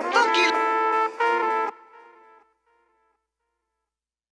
Looky.